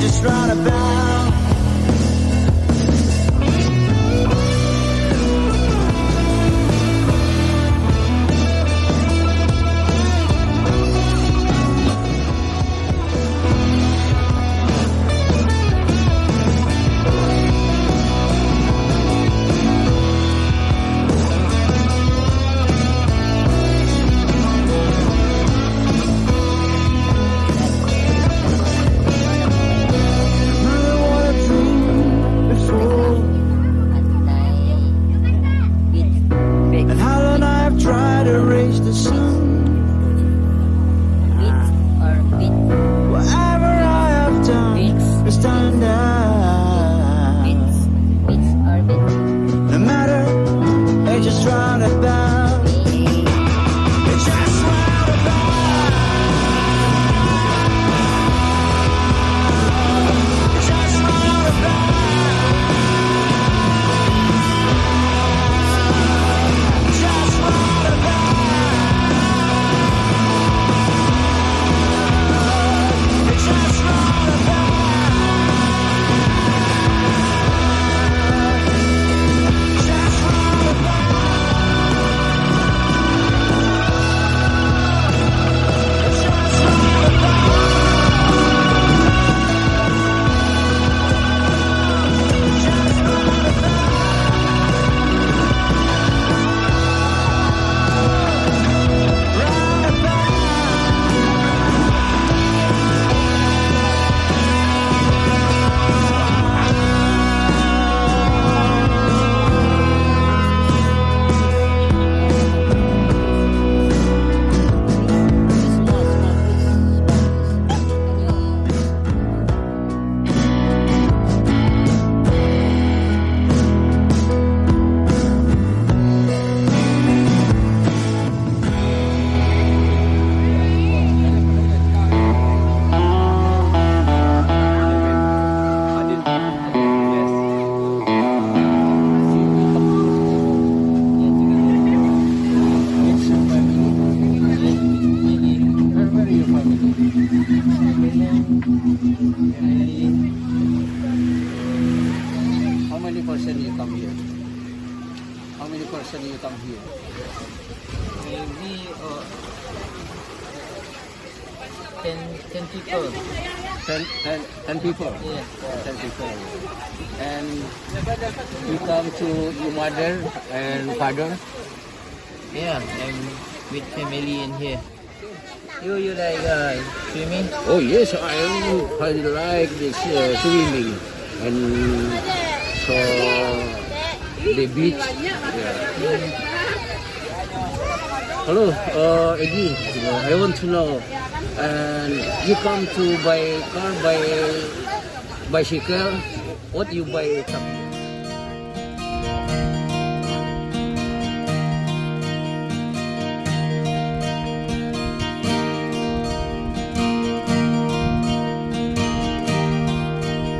just roundabout. Remember person you come here? How many person you come here? Maybe uh, 10, 10 people. Ten, ten, ten people. Yes. Ten people. And you come to your mother and father. Yeah, I'm with family in here. You you like uh, swimming? Oh yes, I I like this uh, swimming and so the beach. Yeah. Hello, uh, uh, I want to know. And you come to buy car by bicycle. What you buy?